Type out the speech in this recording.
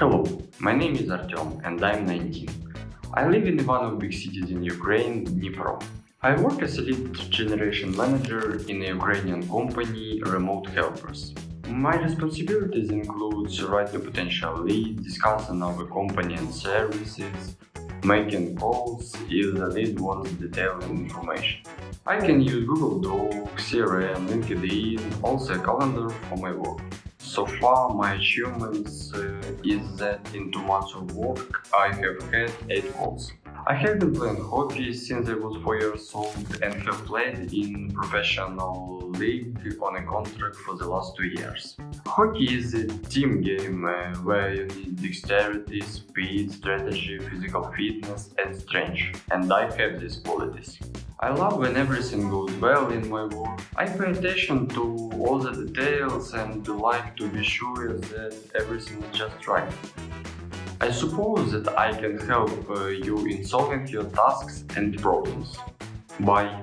Hello, my name is Artyom and I'm 19. I live in one of big cities in Ukraine, Dnipro. I work as a lead generation manager in a Ukrainian company, Remote Helpers. My responsibilities include write to potential leads, discussing our company and services, making calls if the lead wants detailed information. I can use Google Docs, CRM, LinkedIn, also a calendar for my work. So far, my achievements uh, is that in two months of work, I have had 8 calls. I have been playing hockey since I was 4 years old and have played in professional league on a contract for the last 2 years. Hockey is a team game uh, where you need dexterity, speed, strategy, physical fitness and strength, and I have these qualities. I love when everything goes well in my work. I pay attention to all the details and like to be sure that everything is just right. I suppose that I can help uh, you in solving your tasks and problems. Bye.